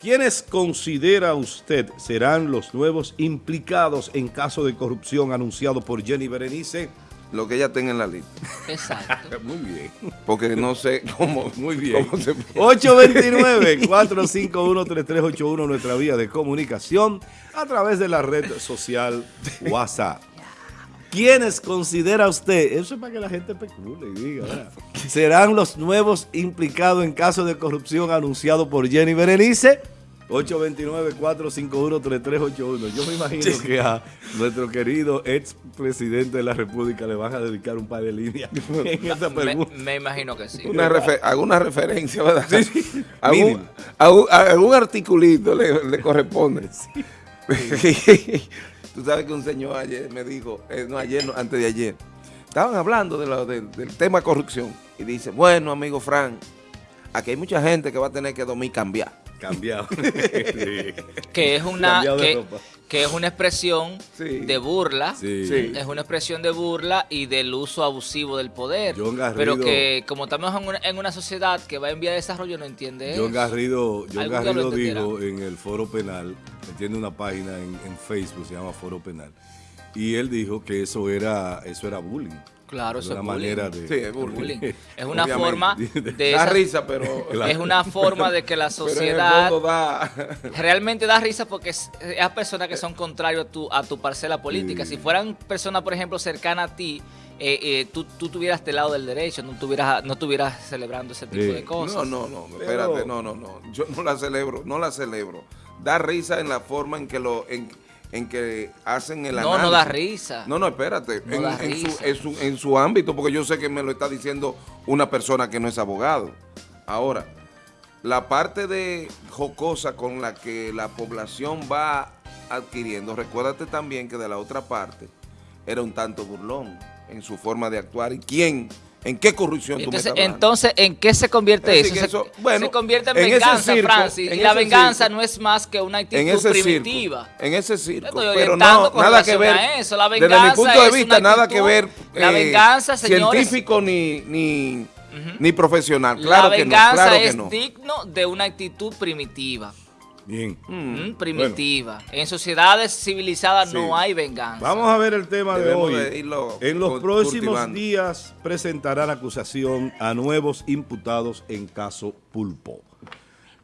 ¿Quiénes considera usted serán los nuevos implicados en caso de corrupción anunciado por Jenny Berenice? Lo que ella tenga en la lista. Exacto. Muy bien. Porque no sé cómo. Muy bien. cómo se- 829-451-3381, nuestra vía de comunicación a través de la red social WhatsApp. ¿Quiénes considera usted? Eso es para que la gente especule y diga, ¿verdad? ¿Serán los nuevos implicados en caso de corrupción anunciado por Jenny Berenice? 829-451-3381. Yo me imagino que a nuestro querido ex presidente de la República le van a dedicar un par de líneas en esta Me, pregunta. me imagino que sí. Una refer- alguna referencia, ¿verdad? Algún, Mínimo. algún, algún articulito le, le corresponde. Tú sabes que un señor ayer me dijo, eh, no ayer, no, antes de ayer, estaban hablando de lo- del- del tema corrupción y dice, bueno, amigo Frank, aquí hay mucha gente que va a tener que dormir cambiar. Cambiado. Que es una Cambiado de que, ropa. Que es una expresión Sí. de burla. Sí. Es una expresión de burla y del uso abusivo del poder. John Garrido- Pero que como estamos en una, en una sociedad que va en vía de desarrollo no entiende John eso. Garrido, John Garrido dijo en el foro penal, tiene una página en, en Facebook, se llama Foro Penal, y él dijo que eso era, eso era bullying. Claro, eso una es bullying. manera de... Sí, es bullying. Bullying. Es una Obviamente. forma de Da esa- risa, pero, es una forma de que la sociedad da... realmente da risa porque es, es a personas que son contrarios a tu, a tu parcela política. Sí. Si fueran personas, por ejemplo, cercanas a ti, eh, eh, tú, tú tuvieras del lado del derecho, no estuvieras, no estuvieras celebrando ese tipo Sí. de cosas. No, no, no, Pero- espérate, no, no, no. Yo no la celebro, no la celebro. Da risa en la forma en que lo, en, en que hacen el No, análisis. no da risa. No, no, espérate. No en, da en su, en, su, en su ámbito, porque yo sé que me lo está diciendo una persona que no es abogado. Ahora, la parte de jocosa con la que la población va adquiriendo, recuérdate también que de la otra parte era un tanto burlón en su forma de actuar. ¿Y quién? ¿En qué corrupción tú me Entonces, estás entonces, ¿en qué se convierte Es eso? Se, bueno, se convierte en, venganza, circo, Francis. en Y la venganza circo, no es más que una actitud en ese primitiva. circo, en ese circo, pero no, nada que ver, eso. La desde mi venganza punto de vista, nada que ver la venganza, señores- científico ni, ni, ni profesional, claro la que no, venganza claro que es no. digno de una actitud primitiva. Bien. Mm, primitiva. En sociedades civilizadas Sí. no hay venganza. Vamos a ver el tema de hoy. de irlo en los próximos cultivando. días presentarán acusación a nuevos imputados en caso Pulpo.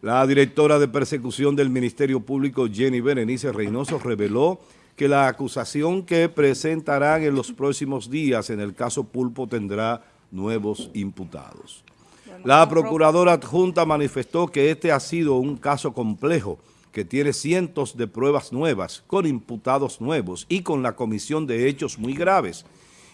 La directora de persecución del Ministerio Público, Jenny Berenice Reynoso, reveló que la acusación que presentarán en los próximos días en el caso Pulpo tendrá nuevos imputados. La procuradora adjunta manifestó que este ha sido un caso complejo que tiene cientos de pruebas nuevas, con imputados nuevos y con la comisión de hechos muy graves.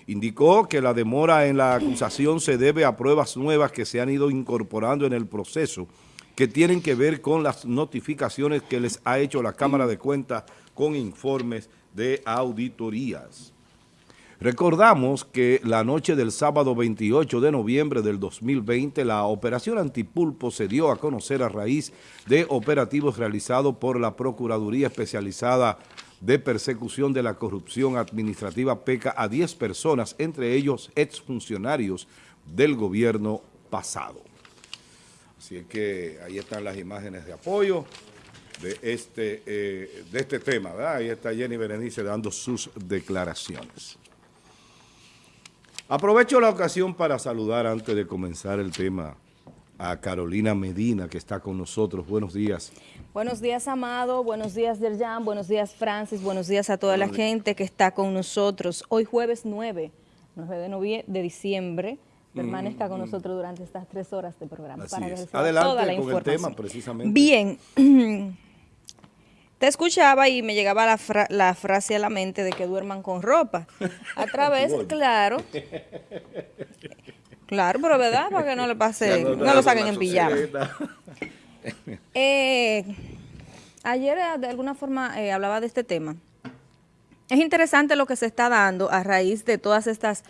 Indicó que la demora en la acusación se debe a pruebas nuevas que se han ido incorporando en el proceso, que tienen que ver con las notificaciones que les ha hecho la Cámara de Cuentas con informes de auditorías. Recordamos que la noche del sábado 28 de noviembre del 2020, la operación Antipulpo se dio a conocer a raíz de operativos realizados por la Procuraduría Especializada de Persecución de la Corrupción Administrativa PECA a 10 personas, entre ellos exfuncionarios del gobierno pasado. Así es que ahí están las imágenes de apoyo de este, eh, de este tema, ¿verdad? Ahí está Jenny Berenice dando sus declaraciones. Aprovecho la ocasión para saludar antes de comenzar el tema a Carolina Medina, que está con nosotros. Buenos días. Buenos días, Amado. Buenos días, Derjan. Buenos días, Francis. Buenos días a toda la gente que está con nosotros. Hoy jueves 9, 9 de, novie- de diciembre. Permanezca con nosotros durante estas tres horas de programa. Así para que es. Adelante toda la con el tema, precisamente. Bien. Te escuchaba y me llegaba la, fra- la frase a la mente de que duerman con ropa. A través, claro. Claro, pero ¿verdad? Para que no le pase, no lo saquen en pijama. Eh, ayer eh, de alguna forma eh, hablaba de este tema. Es interesante lo que se está dando a raíz de todas estas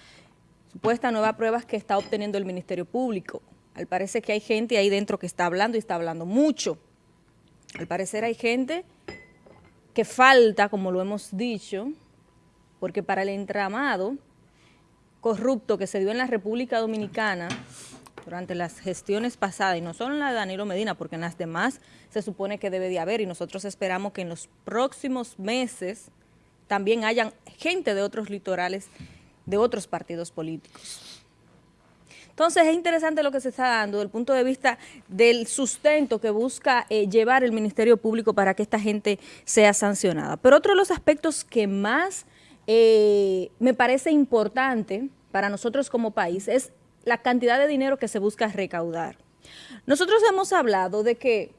supuestas nuevas pruebas que está obteniendo el Ministerio Público. Al parecer que hay gente ahí dentro que está hablando y está hablando mucho. Al parecer hay gente que falta, como lo hemos dicho, porque para el entramado corrupto que se dio en la República Dominicana, durante las gestiones pasadas, y no solo en la de Danilo Medina, porque en las demás se supone que debe de haber, y nosotros esperamos que en los próximos meses también hayan gente de otros litorales, de otros partidos políticos. Entonces es interesante lo que se está dando desde el punto de vista del sustento que busca eh, llevar el Ministerio Público para que esta gente sea sancionada. Pero otro de los aspectos que más eh, me parece importante para nosotros como país es la cantidad de dinero que se busca recaudar. Nosotros hemos hablado de que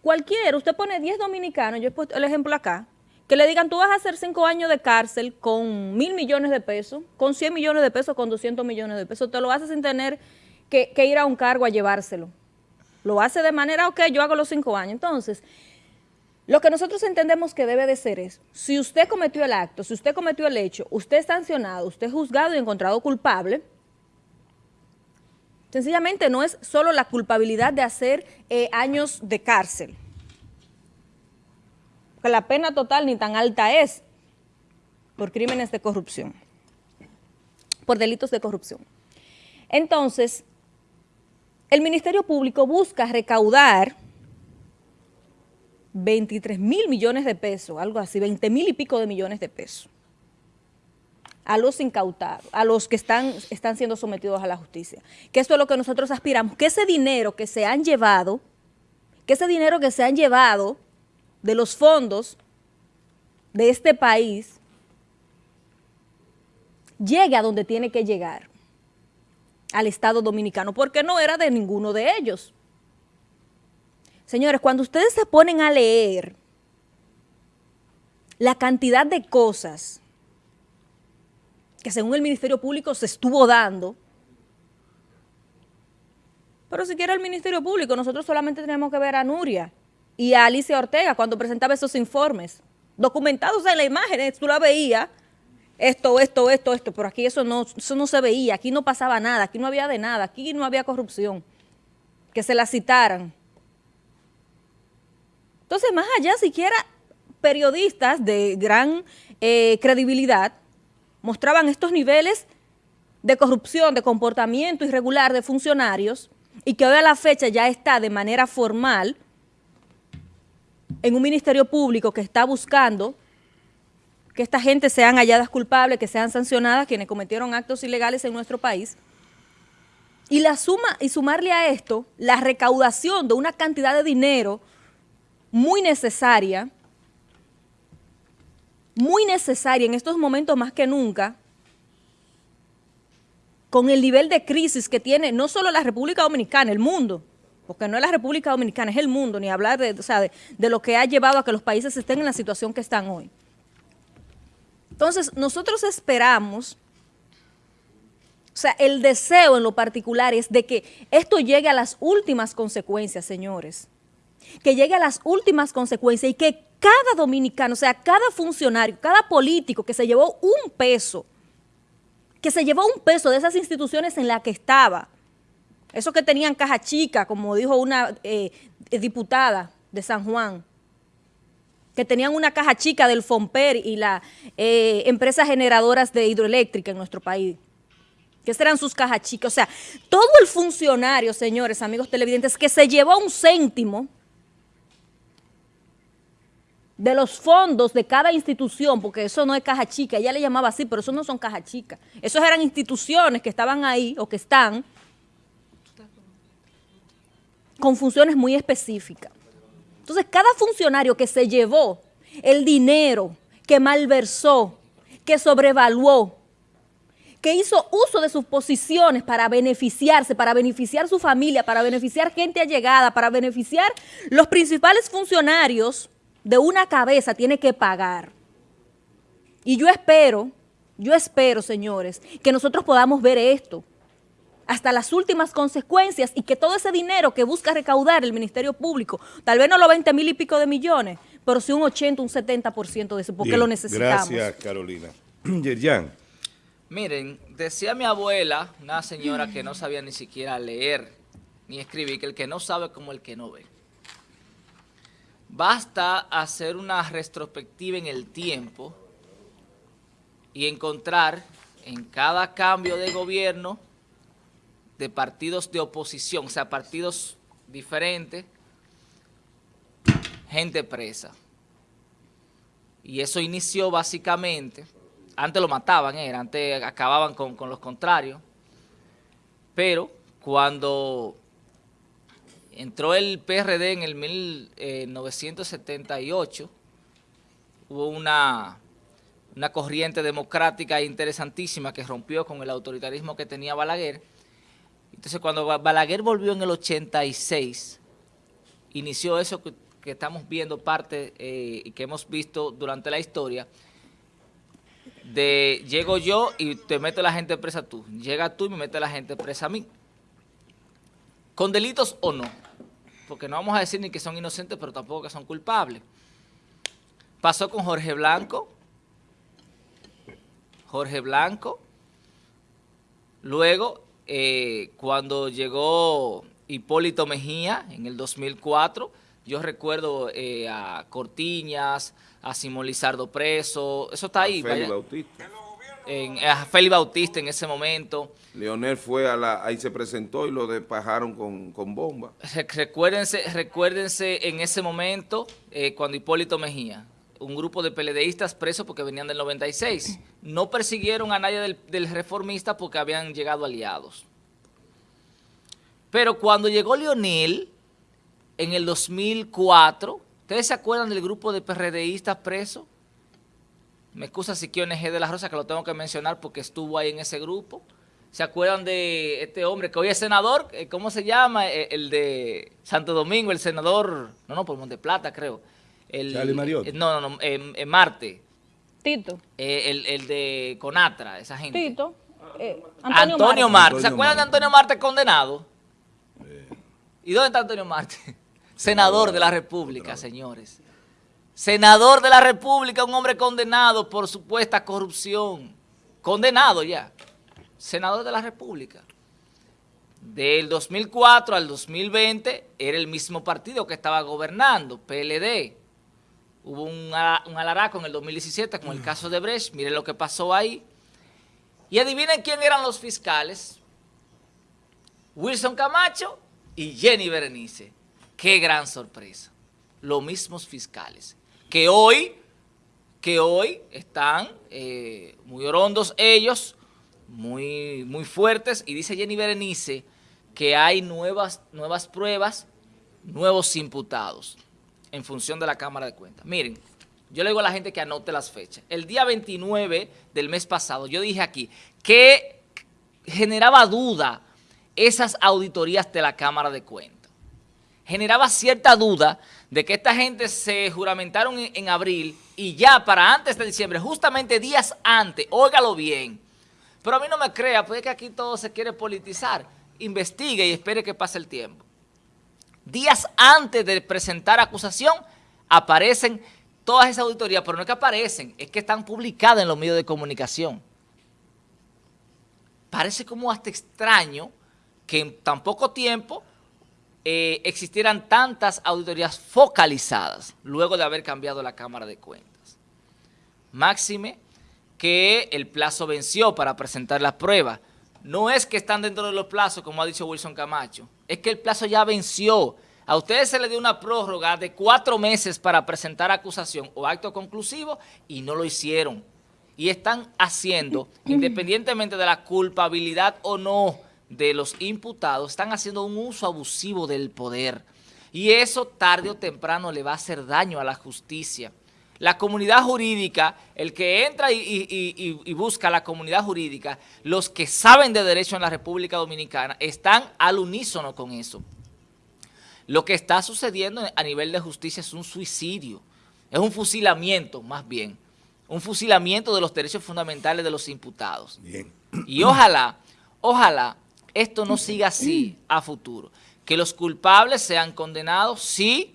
cualquiera, usted pone 10 dominicanos, yo he puesto el ejemplo acá, que le digan, tú vas a hacer 5 años de cárcel con mil millones de pesos, con 100 millones de pesos, con 200 millones de pesos, te lo hace sin tener que, ir a un cargo a llevárselo. Lo hace de manera, ok, yo hago los 5 años. Entonces, lo que nosotros entendemos que debe de ser es, si usted cometió el acto, si usted cometió el hecho, usted es sancionado, usted es juzgado y encontrado culpable, sencillamente no es solo la culpabilidad de hacer eh, años de cárcel, que la pena total ni tan alta es por crímenes de corrupción, por delitos de corrupción. Entonces, el Ministerio Público busca recaudar 23 mil millones de pesos, algo así, 20 mil y pico de millones de pesos a los incautados, a los que están, están siendo sometidos a la justicia. Que esto es lo que nosotros aspiramos, que ese dinero que se han llevado, que ese dinero que se han llevado de los fondos de este país, llegue a donde tiene que llegar, al Estado Dominicano, porque no era de ninguno de ellos. Señores, cuando ustedes se ponen a leer la cantidad de cosas que según el Ministerio Público se estuvo dando, pero si quiere el Ministerio Público, nosotros solamente tenemos que ver a Nuria y a Alicia Ortega cuando presentaba esos informes, documentados en la imagen, tú la veías, esto, esto, esto, esto, pero aquí eso no, eso no se veía, aquí no pasaba nada, aquí no había de nada, aquí no había corrupción, que se la citaran. Entonces, más allá, siquiera periodistas de gran eh, credibilidad mostraban estos niveles de corrupción, de comportamiento irregular de funcionarios y que hoy a la fecha ya está de manera formal en un ministerio público que está buscando que esta gente sean halladas culpables, que sean sancionadas quienes cometieron actos ilegales en nuestro país. Y la suma y sumarle a esto la recaudación de una cantidad de dinero muy necesaria, muy necesaria en estos momentos más que nunca, con el nivel de crisis que tiene no solo la República Dominicana, el mundo, porque no es la República Dominicana, es el mundo, ni hablar de, de, lo que ha llevado a que los países estén en la situación que están hoy. Entonces, nosotros esperamos, o sea, el deseo en lo particular es de que esto llegue a las últimas consecuencias, señores que llegue a las últimas consecuencias y que cada dominicano, o sea, cada funcionario, cada político que se llevó un peso, que se llevó un peso de esas instituciones en las que estaba, esos que tenían caja chica, como dijo una eh, diputada de San Juan, que tenían una caja chica del FOMPER y las eh, empresas generadoras de hidroeléctrica en nuestro país que eran sus cajas chicas. O sea, todo el funcionario, señores, amigos televidentes, que se llevó un céntimo de los fondos de cada institución, porque eso no es caja chica, ella le llamaba así, pero eso no son caja chica. Esos eran instituciones que estaban ahí o que están con funciones muy específicas. Entonces, cada funcionario que se llevó el dinero, que malversó, que sobrevaluó, que hizo uso de sus posiciones para beneficiarse, para beneficiar su familia, para beneficiar gente allegada, para beneficiar los principales funcionarios de una cabeza tiene que pagar. Y yo espero, yo espero, señores, que nosotros podamos ver esto hasta las últimas consecuencias y que todo ese dinero que busca recaudar el Ministerio Público, tal vez no los 20 mil y pico de millones, pero sí un 80, un 70% de eso, porque lo necesitamos. Gracias, Carolina. Yerjan. Miren, decía mi abuela, una señora que no sabía ni siquiera leer ni escribir, que el que no sabe como el que no ve. Basta hacer una retrospectiva en el tiempo y encontrar en cada cambio de gobierno de partidos de oposición, o sea, partidos diferentes, gente presa. Y eso inició básicamente, antes lo mataban, antes acababan con, con los contrarios, pero cuando entró el PRD en el 1978, hubo una, una corriente democrática interesantísima que rompió con el autoritarismo que tenía Balaguer. Entonces cuando Balaguer volvió en el 86, inició eso que, estamos viendo parte eh, y que hemos visto durante la historia, de llego yo y te meto la gente presa tú, llega tú y me mete la gente presa a mí. Con delitos o no, porque no vamos a decir ni que son inocentes, pero tampoco que son culpables. Pasó con Jorge Blanco, Jorge Blanco, luego eh, cuando llegó Hipólito Mejía en el 2004, yo recuerdo eh, a Cortiñas, a Simón Lizardo preso, eso está ahí. Félix Bautista. En, a Félix Bautista en ese momento. Leonel fue a la, ahí se presentó y lo despajaron con, con bomba. Recuérdense, recuérdense en ese momento, eh, cuando Hipólito Mejía, un grupo de peledeístas presos porque venían del 96. No persiguieron a nadie del, reformista porque habían llegado aliados. Pero cuando llegó Leonel, en el 2004, ¿Ustedes se acuerdan del grupo de PRDistas presos? Me excusa si quiero NG de la Rosa, que lo tengo que mencionar porque estuvo ahí en ese grupo. ¿Se acuerdan de este hombre que hoy es senador? Eh, ¿Cómo se llama? Eh, el de Santo Domingo, el senador, no, no, por Monte Plata, creo. El, Charlie Mariot. no, no, no, en Marte. Tito. Eh, el, el, de Conatra, esa gente. Tito. Antonio, Antonio Marte. ¿Se acuerdan de Antonio Marte condenado? ¿Y dónde está Antonio Marte? Senador de la República, señores. Senador de la República, un hombre condenado por supuesta corrupción. Condenado ya. Senador de la República. Del 2004 al 2020 era el mismo partido que estaba gobernando, PLD. Hubo un, un alaraco en el 2017 con el caso de Brecht. Miren lo que pasó ahí. Y adivinen quién eran los fiscales. Wilson Camacho y Jenny Berenice. Qué gran sorpresa. Los mismos fiscales, que hoy, que hoy están eh, muy orondos ellos, muy, muy fuertes, y dice Jenny Berenice que hay nuevas, nuevas pruebas, nuevos imputados, en función de la Cámara de Cuentas. Miren, yo le digo a la gente que anote las fechas. El día 29 del mes pasado, yo dije aquí que generaba duda esas auditorías de la Cámara de Cuentas generaba cierta duda de que esta gente se juramentaron en, abril y ya para antes de diciembre, justamente días antes, óigalo bien, pero a mí no me crea, pues es que aquí todo se quiere politizar, investigue y espere que pase el tiempo. Días antes de presentar acusación, aparecen todas esas auditorías, pero no es que aparecen, es que están publicadas en los medios de comunicación. Parece como hasta extraño que en tan poco tiempo eh, existieran tantas auditorías focalizadas luego de haber cambiado la Cámara de Cuentas. Máxime que el plazo venció para presentar las pruebas. No es que están dentro de los plazos, como ha dicho Wilson Camacho, es que el plazo ya venció. A ustedes se les dio una prórroga de cuatro meses para presentar acusación o acto conclusivo y no lo hicieron. Y están haciendo, independientemente de la culpabilidad o no de los imputados están haciendo un uso abusivo del poder. Y eso tarde o temprano le va a hacer daño a la justicia. La comunidad jurídica, el que entra y, busca la comunidad jurídica, los que saben de derecho en la República Dominicana, están al unísono con eso. Lo que está sucediendo a nivel de justicia es un suicidio, es un fusilamiento más bien, un fusilamiento de los derechos fundamentales de los imputados. Bien. Y ojalá, ojalá esto no siga así a futuro. Que los culpables sean condenados, sí,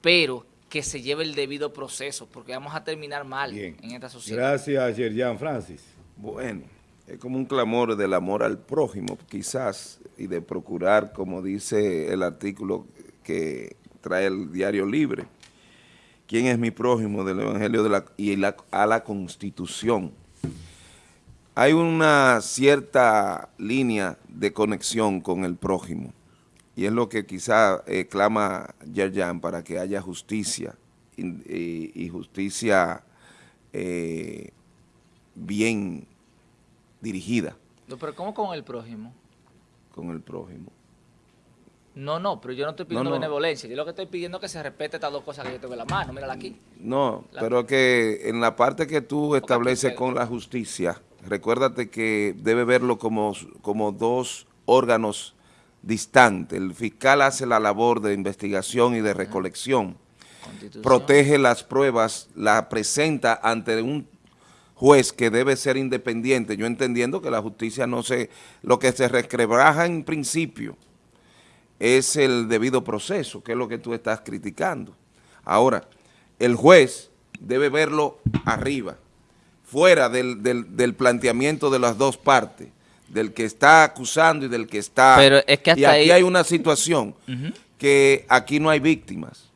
pero que se lleve el debido proceso, porque vamos a terminar mal en esta sociedad. Gracias, Yerjan Francis. Bueno, es como un clamor del amor al prójimo, quizás, y de procurar, como dice el artículo que trae el Diario Libre, quién es mi prójimo del Evangelio de la, y a la Constitución hay una cierta línea de conexión con el prójimo y es lo que quizá eh, clama Yerjan para que haya justicia y, justicia eh, bien dirigida. pero ¿cómo con el prójimo? Con el prójimo. No, no, pero yo no estoy pidiendo benevolencia. Yo lo que estoy pidiendo es que se respete estas dos cosas que yo tengo en la mano. Mírala aquí. No, pero que en la parte que tú estableces con la justicia, recuérdate que debe verlo como, como dos órganos distantes. El fiscal hace la labor de investigación y de recolección. Protege las pruebas, la presenta ante un juez que debe ser independiente. Yo entendiendo que la justicia no se... Lo que se resquebraja en principio es el debido proceso, que es lo que tú estás criticando. Ahora, el juez debe verlo arriba, fuera del, planteamiento de las dos partes, del que está acusando y del que está... Pero es que y aquí hay una situación que aquí no hay víctimas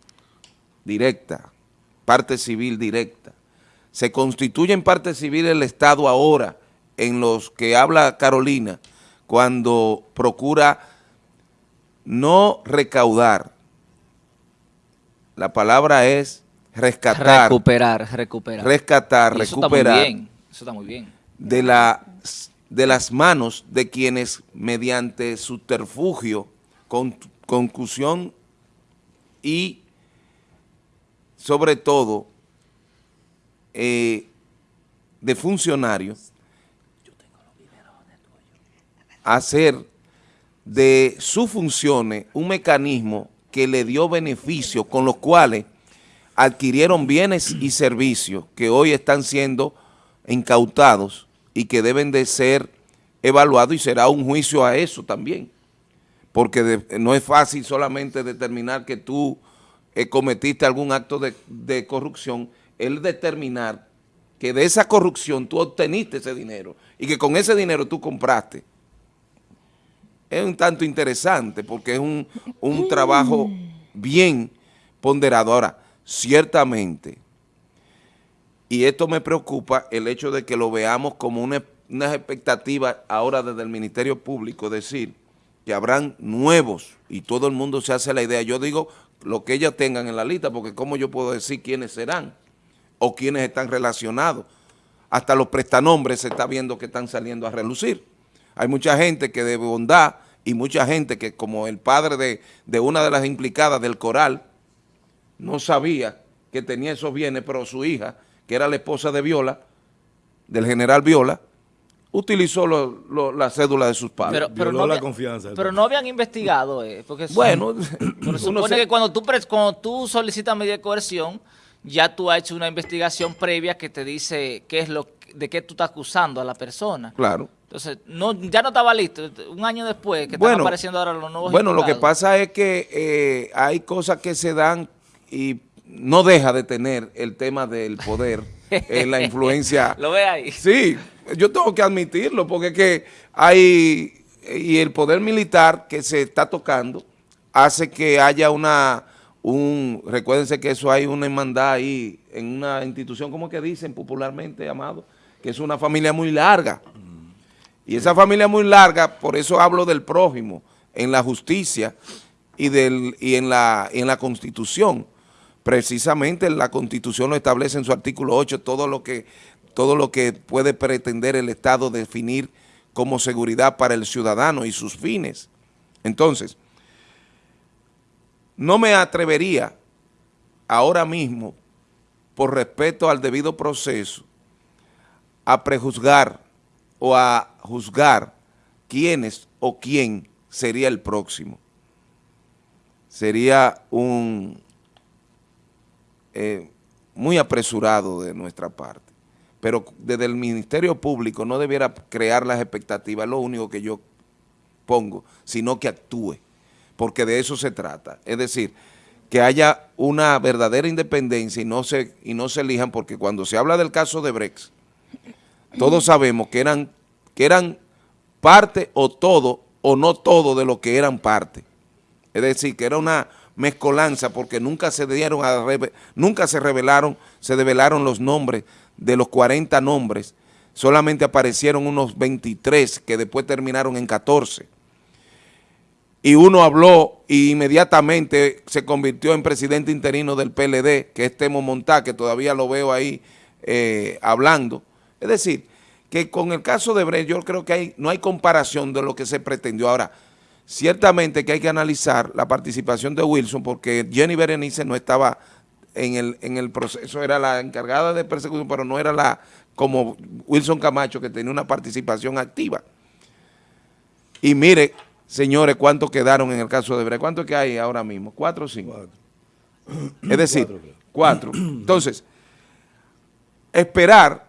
directa, parte civil directa. Se constituye en parte civil el Estado ahora, en los que habla Carolina, cuando procura no recaudar. La palabra es rescatar. Recuperar, recuperar. Rescatar, recuperar. Eso está muy bien. Eso está muy bien. De, la, de las manos de quienes mediante subterfugio, con, concusión y sobre todo eh, de funcionarios hacer de sus funciones un mecanismo que le dio beneficio con los cuales adquirieron bienes y servicios que hoy están siendo incautados y que deben de ser evaluados y será un juicio a eso también. Porque no es fácil solamente determinar que tú eh, cometiste algún acto de, corrupción, el determinar que de esa corrupción tú obteniste ese dinero y que con ese dinero tú compraste es un tanto interesante porque es un, trabajo bien ponderado. Ahora, ciertamente, y esto me preocupa, el hecho de que lo veamos como una, una expectativa ahora desde el Ministerio Público, decir que habrán nuevos y todo el mundo se hace la idea. Yo digo lo que ellas tengan en la lista, porque cómo yo puedo decir quiénes serán o quiénes están relacionados. Hasta los prestanombres se está viendo que están saliendo a relucir. Hay mucha gente que de bondad y mucha gente que como el padre de, de una de las implicadas del coral no sabía que tenía esos bienes, pero su hija, que era la esposa de Viola, del general Viola, utilizó la cédula de sus padres. Pero, no, la confianza, pero no habían investigado, eh, porque bueno, supone que cuando tú, cuando tú solicitas medida de coerción, ya tú has hecho una investigación previa que te dice qué es lo de qué tú estás acusando a la persona. Claro. Entonces, no, ya no estaba listo. Un año después que están apareciendo ahora los nuevos Bueno, lo que pasa es que eh, hay cosas que se dan y no deja de tener el tema del poder, en la influencia. ¿Lo ve ahí? Sí, yo tengo que admitirlo porque es que hay, y el poder militar que se está tocando hace que haya una, un, recuérdense que eso hay una hermandad ahí en una institución, como que dicen popularmente, Amado, que es una familia muy larga. Y esa familia muy larga, por eso hablo del prójimo, en la justicia y, del, y en, la, en la Constitución. Precisamente la Constitución lo establece en su artículo 8, todo lo que, todo lo que puede pretender el Estado definir como seguridad para el ciudadano y sus fines. Entonces, no me atrevería ahora mismo, por respeto al debido proceso, a prejuzgar o a juzgar quiénes o quién sería el próximo. Sería un eh, muy apresurado de nuestra parte. Pero desde el Ministerio Público no debiera crear las expectativas, lo único que yo pongo, sino que actúe, porque de eso se trata. Es decir, que haya una verdadera independencia y no se, y no se elijan, porque cuando se habla del caso de Brex, todos sabemos que eran, que eran parte o todo o no todo de lo que eran parte. Es decir, que era una mezcolanza porque nunca se dieron a nunca se revelaron, se develaron los nombres de los 40 nombres, solamente aparecieron unos 23 que después terminaron en 14. Y uno habló y inmediatamente se convirtió en presidente interino del PLD, que es Temo Montá, que todavía lo veo ahí eh, hablando. Es decir, que con el caso de Brecht yo creo que no hay comparación de lo que se pretendió. Ahora, ciertamente que hay que analizar la participación de Wilson porque Jenny Berenice no estaba en el, en el proceso, era la encargada de persecución, pero no era la como Wilson Camacho que tenía una participación activa. Y mire, señores, cuántos quedaron en el caso de Brecht. ¿Cuántos que hay ahora mismo? ¿Cuatro o cinco? Es decir, cuatro. Entonces, esperar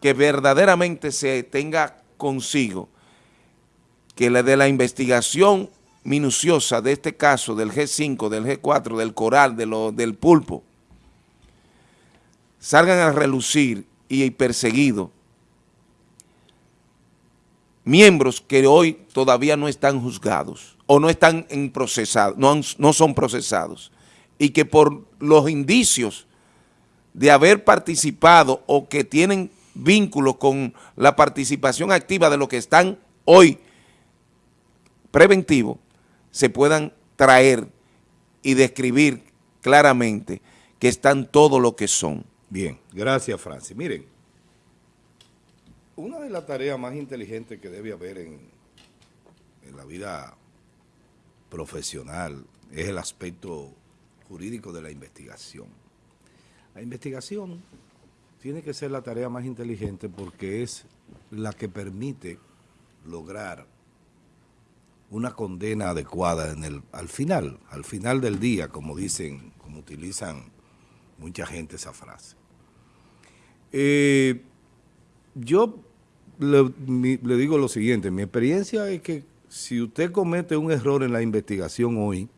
que verdaderamente se tenga consigo que la de la investigación minuciosa de este caso del G5, del G4, del coral, de lo, del pulpo, salgan a relucir y perseguidos miembros que hoy todavía no están juzgados o no están en procesado, no, no son procesados y que por los indicios de haber participado o que tienen vínculos con la participación activa de los que están hoy preventivos, se puedan traer y describir claramente que están todo lo que son. Bien, gracias Francis. Miren, una de las tareas más inteligentes que debe haber en, en la vida profesional es el aspecto jurídico de la investigación. La investigación tiene que ser la tarea más inteligente porque es la que permite lograr una condena adecuada en el, al final, al final del día, como dicen, como utilizan mucha gente esa frase. Eh, yo le, le digo lo siguiente, mi experiencia es que si usted comete un error en la investigación hoy,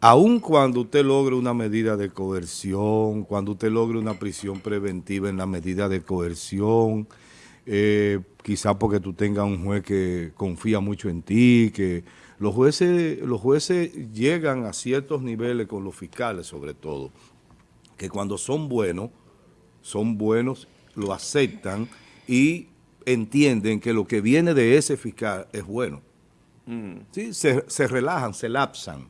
aun cuando usted logre una medida de coerción, cuando usted logre una prisión preventiva en la medida de coerción, eh, quizá porque tú tengas un juez que confía mucho en ti, que los jueces, los jueces llegan a ciertos niveles con los fiscales sobre todo, que cuando son buenos, son buenos, lo aceptan y entienden que lo que viene de ese fiscal es bueno. Mm. ¿Sí? Se, se, relajan, se lapsan.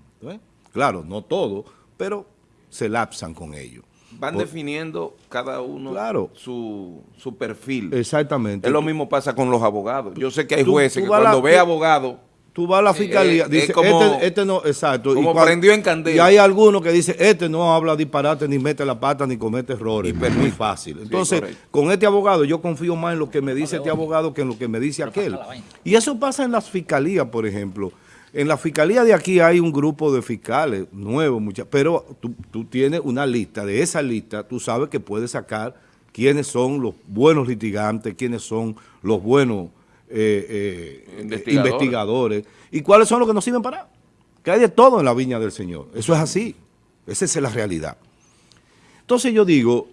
Claro, no todo, pero se lapsan con ello. Van definiendo cada uno su, su, perfil. Exactamente. Es lo mismo pasa con los abogados. Yo sé que hay jueces que cuando ve abogado tú vas a la fiscalía, eh, dice, este, este, no, exacto. Como prendió en candela. Y hay algunos que dicen, este no habla disparate, ni mete la pata, ni comete errores. Y muy fácil. Entonces, con este abogado, yo confío más en lo que me dice este abogado que en lo que me dice aquel. Y eso pasa en las fiscalías, por ejemplo. En la fiscalía de aquí hay un grupo de fiscales nuevos, muchas, pero tú, tú tienes una lista. De esa lista, tú sabes que puedes sacar quiénes son los buenos litigantes, quiénes son los buenos eh, eh, investigadores. ¿Y cuáles son los que nos sirven para? Que hay de todo en la viña del Señor. Eso es así. Esa es la realidad. Entonces yo digo,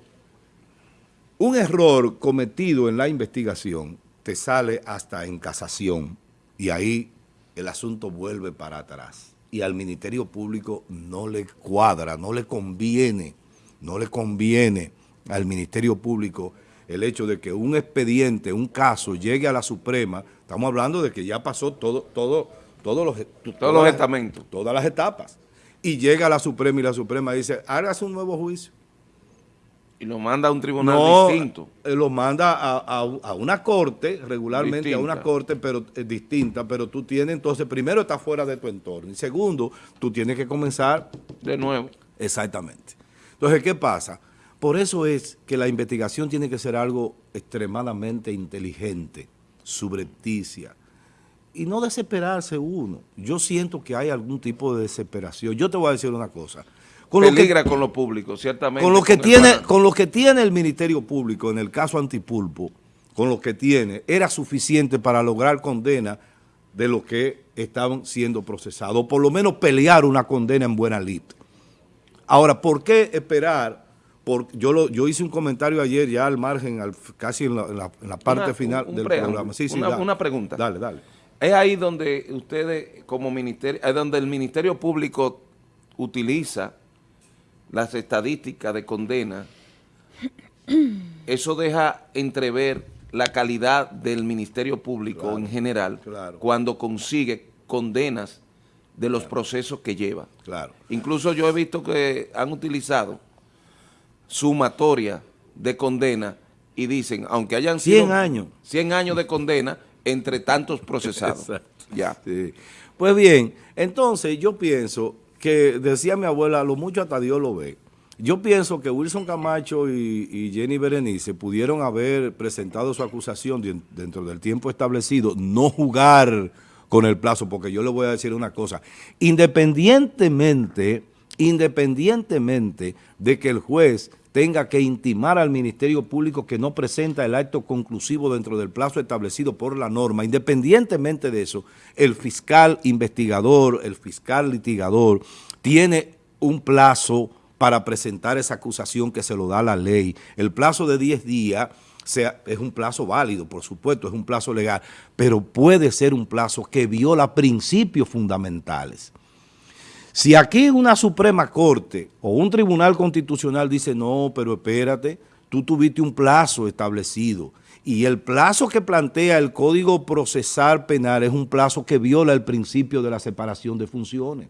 un error cometido en la investigación te sale hasta en casación y ahí el asunto vuelve para atrás. Y al Ministerio Público no le cuadra, no le conviene, no le conviene al Ministerio Público el hecho de que un expediente, un caso llegue a la Suprema, estamos hablando de que ya pasó todo, todo, todos los, todos los estamentos. Todas las etapas. Y llega a la Suprema y la Suprema dice, hágase un nuevo juicio. Y lo manda a un tribunal distinto. Eh, lo manda a, una corte, regularmente a una corte pero eh, distinta, pero tú tienes entonces, primero está fuera de tu entorno y segundo, tú tienes que comenzar de nuevo. Exactamente. Entonces, ¿qué pasa? Por eso es que la investigación tiene que ser algo extremadamente inteligente, subrepticia, y no desesperarse uno. Yo siento que hay algún tipo de desesperación. Yo te voy a decir una cosa. Con Peligra con lo público, ciertamente. Con lo, que tiene, con lo que tiene el Ministerio Público en el caso Antipulpo, con lo que tiene, era suficiente para lograr condena de los que estaban siendo procesados, o por lo menos pelear una condena en buena lid. Ahora, ¿por qué esperar yo, lo, yo hice un comentario ayer ya al margen, al, casi en la, parte final del programa. Sí, sí, una, pregunta. Dale, dale. Es ahí donde ustedes como ministerio, es donde el Ministerio Público utiliza las estadísticas de condena eso deja entrever la calidad del Ministerio Público en general cuando consigue condenas de los procesos que lleva. Claro. Incluso yo he visto que han utilizado sumatoria de condena y dicen, aunque hayan sido... 100 años. 100 años de condena entre tantos procesados. ya. Pues bien, entonces yo pienso que, decía mi abuela, lo mucho hasta Dios lo ve. Yo pienso que Wilson Camacho y, Jenny Berenice pudieron haber presentado su acusación dentro del tiempo establecido, no jugar con el plazo, porque yo le voy a decir una cosa, independientemente, independientemente de que el juez tenga que intimar al Ministerio Público que no presenta el acto conclusivo dentro del plazo establecido por la norma, independientemente de eso, el fiscal investigador, el fiscal litigador, tiene un plazo para presentar esa acusación que se lo da la ley. El plazo de 10 días es un plazo válido, por supuesto, es un plazo legal, pero puede ser un plazo que viola principios fundamentales. Si aquí una Suprema Corte o un Tribunal Constitucional dice, no, pero espérate, tú tuviste un plazo establecido y el plazo que plantea el Código Procesal Penal es un plazo que viola el principio de la separación de funciones.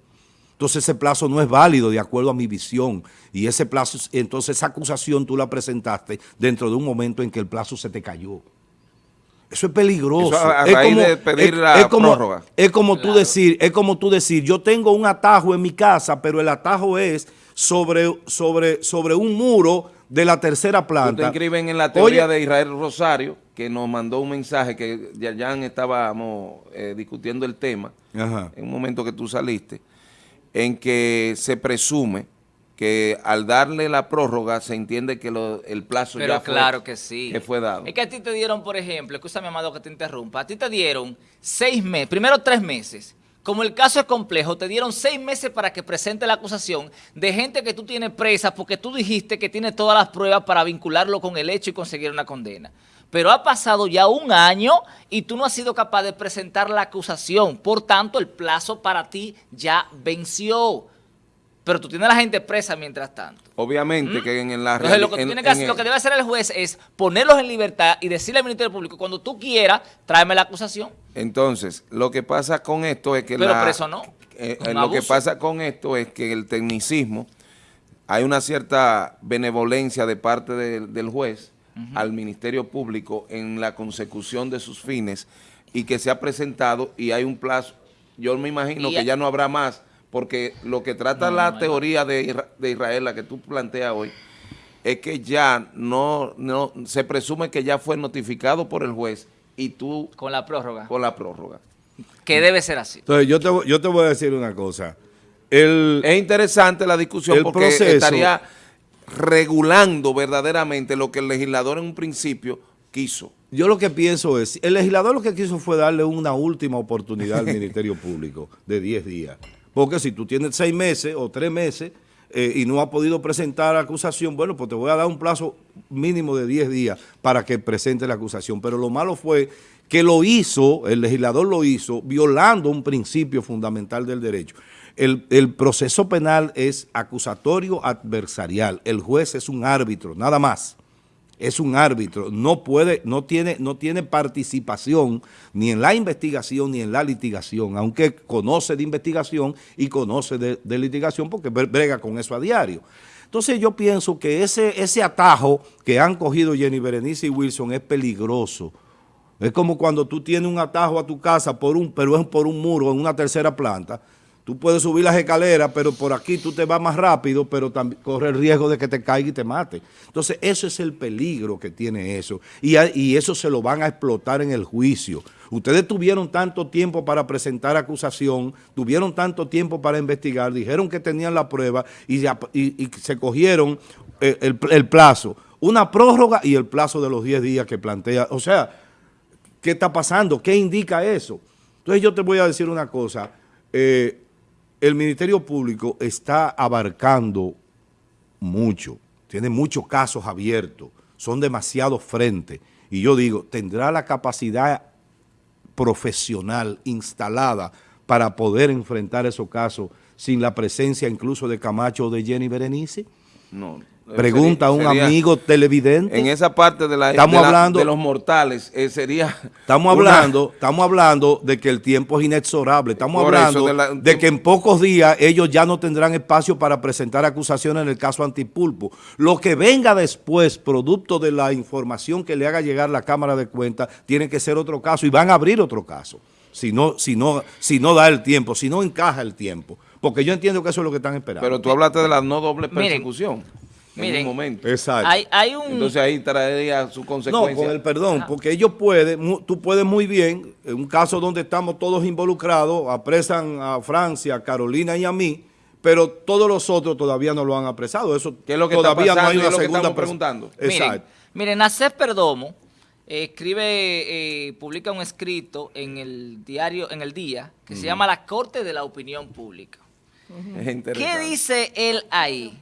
Entonces ese plazo no es válido de acuerdo a mi visión y ese plazo, entonces esa acusación tú la presentaste dentro de un momento en que el plazo se te cayó. Eso es peligroso. es como, de pedir la prórroga. Es como tú decir, es como tú decir, yo tengo un atajo en mi casa, pero el atajo es sobre, sobre, sobre un muro de la tercera planta. Te escriben en la teoría de Israel Rosario, que nos mandó un mensaje que ya, ya estábamos eh, discutiendo el tema, en un momento que tú saliste, en que se presume que al darle la prórroga se entiende que el plazo ya fue, claro que sí. que fue dado. Es que a ti te dieron, por ejemplo, escúchame, amado, que te interrumpa, a ti te dieron seis meses, primero tres meses, como el caso es complejo, te dieron seis meses para que presente la acusación de gente que tú tienes presa porque tú dijiste que tiene todas las pruebas para vincularlo con el hecho y conseguir una condena. Pero ha pasado ya un año y tú no has sido capaz de presentar la acusación. Por tanto, el plazo para ti ya venció. Pero tú tienes a la gente presa mientras tanto. Obviamente ¿Mm? que en la realidad... Lo, que lo que debe hacer el juez es ponerlos en libertad y decirle al Ministerio Público, cuando tú quieras, tráeme la acusación. Entonces, lo que pasa con esto es que... Pero preso no. Eh, eh, lo que pasa con esto es que el tecnicismo, hay una cierta benevolencia de parte del juez al Ministerio Público en la consecución de sus fines y que se ha presentado y hay un plazo, yo me imagino que ya no habrá más, porque lo que trata la teoría de, Israel, la que tú planteas hoy, es que ya no, no, se presume que ya fue notificado por el juez y tú... Con la prórroga. Con la prórroga. Que debe ser así. Entonces, yo te, yo te voy a decir una cosa. El, es interesante la discusión porque estaría regulando verdaderamente lo que el legislador en un principio quiso. Yo lo que pienso es, el legislador lo que quiso fue darle una última oportunidad al Ministerio Público de 10 días. Porque si tú tienes 6 meses o 3 meses eh, y no has podido presentar acusación, bueno, pues te voy a dar un plazo mínimo de 10 días para que presente la acusación. Pero lo malo fue que lo hizo, el legislador lo hizo, violando un principio fundamental del derecho. El, proceso penal es acusatorio adversarial. El juez es un árbitro, nada más. Es un árbitro. No puede, no tiene, no tiene participación ni en la investigación ni en la litigación, aunque conoce de investigación y conoce de, litigación porque brega con eso a diario. Entonces yo pienso que ese, ese atajo que han cogido Jenny Berenice y Wilson es peligroso. Es como cuando tú tienes un atajo a tu casa, por un, pero es por un muro en una tercera planta, Tú puedes subir las escaleras, pero por aquí tú te vas más rápido, pero corre el riesgo de que te caiga y te mate. Entonces, eso es el peligro que tiene eso. Y, eso se lo van a explotar en el juicio. Ustedes tuvieron tanto tiempo para presentar acusación, tuvieron tanto tiempo para investigar, dijeron que tenían la prueba y, se cogieron eh, el, el, plazo. Una prórroga y el plazo de los 10 días que plantea. O sea, ¿qué está pasando? ¿Qué indica eso? Entonces, yo te voy a decir una cosa. Eh, el Ministerio Público está abarcando mucho, tiene muchos casos abiertos, son demasiados frentes. Y yo digo, ¿tendrá la capacidad profesional instalada para poder enfrentar esos casos sin la presencia incluso de Camacho o de Jenny Berenice? No. Pregunta a un amigo televidente. En esa parte de la estamos hablando de los mortales eh, sería. Estamos hablando, estamos hablando de que el tiempo es inexorable. Estamos hablando de, que en pocos días ellos ya no tendrán espacio para presentar acusaciones en el caso Antipulpo. Lo que venga después, producto de la información que le haga llegar la Cámara de Cuentas, tiene que ser otro caso y van a abrir otro caso. Si no, si no, si no da el tiempo, si no encaja el tiempo. Porque yo entiendo que eso es lo que están esperando. Pero tú hablaste de la no doble persecución en un momento. Exacto. Hay, un... Entonces ahí traería su consecuencia. No, con el perdón, porque ellos pueden, tú puedes muy bien, en un caso donde estamos todos involucrados, apresan a Francia, a Carolina y a mí, pero todos los otros todavía no lo han apresado. Eso ¿Qué es lo que todavía no hay una lo segunda que preguntando. Exacto. Miren, miren Perdomo eh, escribe, eh, publica un escrito en el diario, en el día, que se llama La Corte de la Opinión Pública. ¿Qué dice él ahí?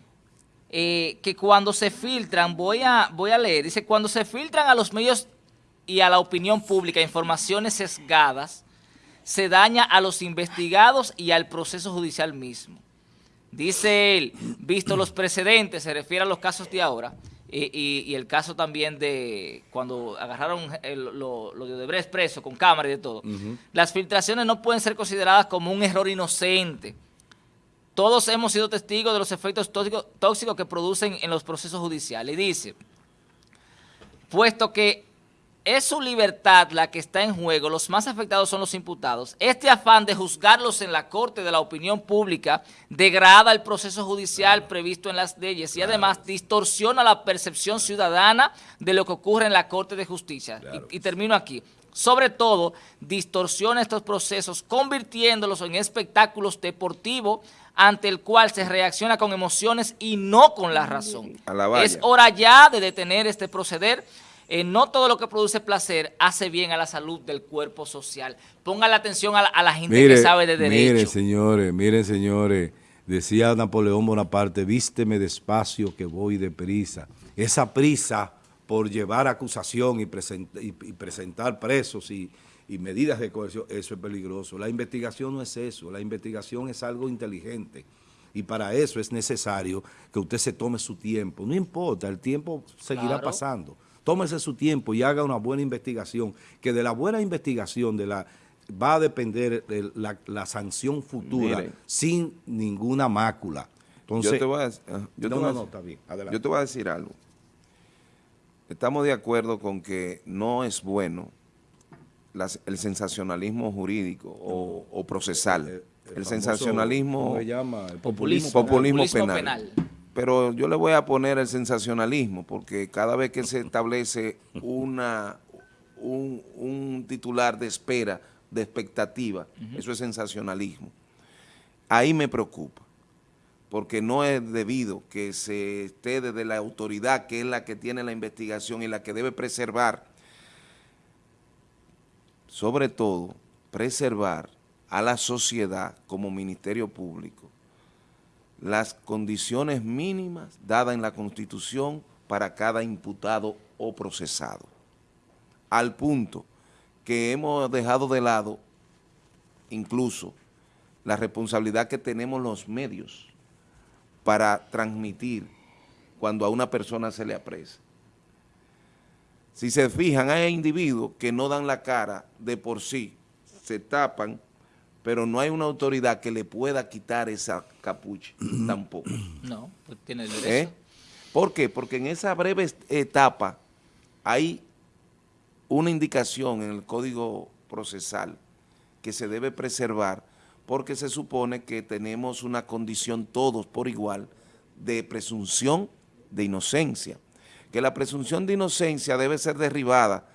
Eh, que cuando se filtran, voy a, voy a leer, dice, cuando se filtran a los medios y a la opinión pública informaciones sesgadas, se daña a los investigados y al proceso judicial mismo. Dice él, visto los precedentes, se refiere a los casos de ahora, y, el caso también de cuando agarraron lo, de Odebrecht preso con cámara y de todo, las filtraciones no pueden ser consideradas como un error inocente, todos hemos sido testigos de los efectos tóxicos, que producen en los procesos judiciales. Y dice, puesto que es su libertad la que está en juego, los más afectados son los imputados. Este afán de juzgarlos en la corte de la opinión pública degrada el proceso judicial previsto en las leyes y además distorsiona la percepción ciudadana de lo que ocurre en la corte de justicia. y termino aquí sobre todo, distorsiona estos procesos, convirtiéndolos en espectáculos deportivos ante el cual se reacciona con emociones y no con la razón. es hora ya de detener este proceder. Eh, no todo lo que produce placer hace bien a la salud del cuerpo social. Ponga la atención a la, gente que sabe de derecho. Miren, señores, miren, señores. Decía Napoleón Bonaparte, vísteme despacio que voy deprisa. Esa prisa por llevar acusación y, presentar presos y, medidas de coerción, eso es peligroso. La investigación no es eso, la investigación es algo inteligente y para eso es necesario que usted se tome su tiempo. No importa, el tiempo seguirá pasando. Tómese su tiempo y haga una buena investigación, que de la buena investigación de la va a depender de la, sanción futura sin ninguna mácula. Entonces, yo te voy a, yo te voy a decir algo. Estamos de acuerdo con que no es bueno el sensacionalismo jurídico o, procesal. El, sensacionalismo... populismo, penal. Pero yo le voy a poner el sensacionalismo porque cada vez que se establece una, un, titular de espera, de expectativa, eso es sensacionalismo. Ahí me preocupa porque no es debido que se esté desde la autoridad, que es la que tiene la investigación y la que debe preservar, sobre todo, preservar a la sociedad como Ministerio Público las condiciones mínimas dadas en la Constitución para cada imputado o procesado, al punto que hemos dejado de lado incluso la responsabilidad que tenemos los medios para transmitir cuando a una persona se le apresa. Si se fijan, hay individuos que no dan la cara de por sí, se tapan, pero no hay una autoridad que le pueda quitar esa capucha tampoco. No, pues tiene el derecho. ¿Eh? ¿Por qué? Porque en esa breve etapa hay una indicación en el Código Procesal que se debe preservar porque se supone que tenemos una condición todos por igual de presunción de inocencia, que la presunción de inocencia debe ser derribada,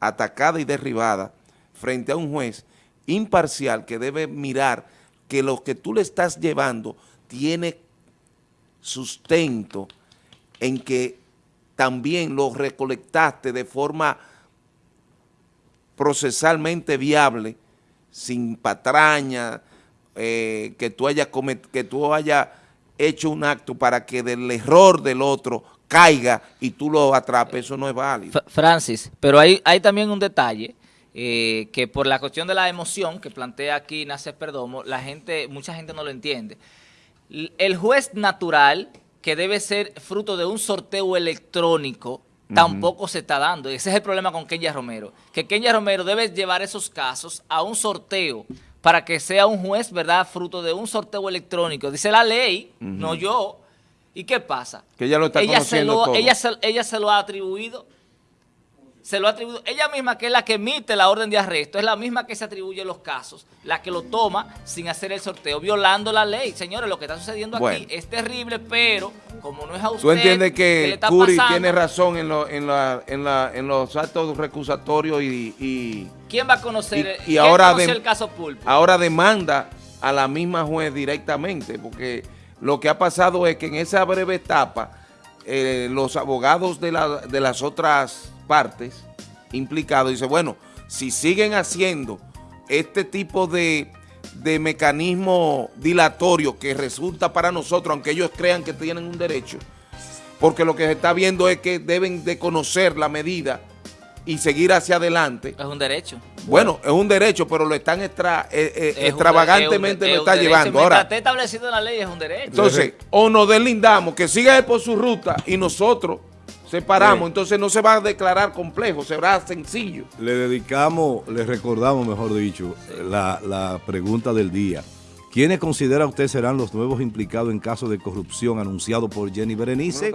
atacada y derribada frente a un juez imparcial que debe mirar que lo que tú le estás llevando tiene sustento en que también lo recolectaste de forma procesalmente viable sin patraña, eh, que tú hayas que tú haya hecho un acto para que del error del otro caiga y tú lo atrapes, eso no es válido. Francis, pero hay, hay también un detalle eh, que por la cuestión de la emoción que plantea aquí Nacer Perdomo, la gente, mucha gente no lo entiende. El juez natural que debe ser fruto de un sorteo electrónico, tampoco se está dando. Ese es el problema con Kenya Romero. Que Kenya Romero debe llevar esos casos a un sorteo para que sea un juez, ¿verdad?, fruto de un sorteo electrónico. Dice la ley, no yo. ¿Y qué pasa? Que ella lo está ella se lo, todo. Ella se, ella se lo ha atribuido. Se lo ha atribuido. Ella misma, que es la que emite la orden de arresto, es la misma que se atribuye los casos, la que lo toma sin hacer el sorteo, violando la ley. Señores, lo que está sucediendo Bueno. aquí es terrible, pero como no es a usted Tú entiendes que está Curi pasando, tiene razón en, lo- en, la- en, la- en los actos recusatorios y, y ¿Quién va a conocer, Y- y quién ahora conoció de- el caso Pulpo? ahora demanda a la misma juez directamente, porque lo que ha pasado es que en esa breve etapa eh, los abogados de, la- de las otras partes implicados dicen, bueno, si siguen haciendo este tipo de, de mecanismo dilatorio que resulta para nosotros, aunque ellos crean que tienen un derecho, porque lo que se está viendo es que deben de conocer la medida y seguir hacia adelante. Es un derecho. Bueno, es un derecho, pero lo están extra, eh, eh, Es un- extravagantemente es un- lo es un está llevando. Ahora, esté establecido en la ley es un derecho. entonces, o nos deslindamos, que siga él por su ruta y nosotros separamos, Sí. entonces no se va a declarar complejo, será sencillo. Le dedicamos, le recordamos, mejor dicho, la, la pregunta del día. ¿Quiénes considera usted serán los nuevos implicados en caso de corrupción anunciado por Jenny Berenice?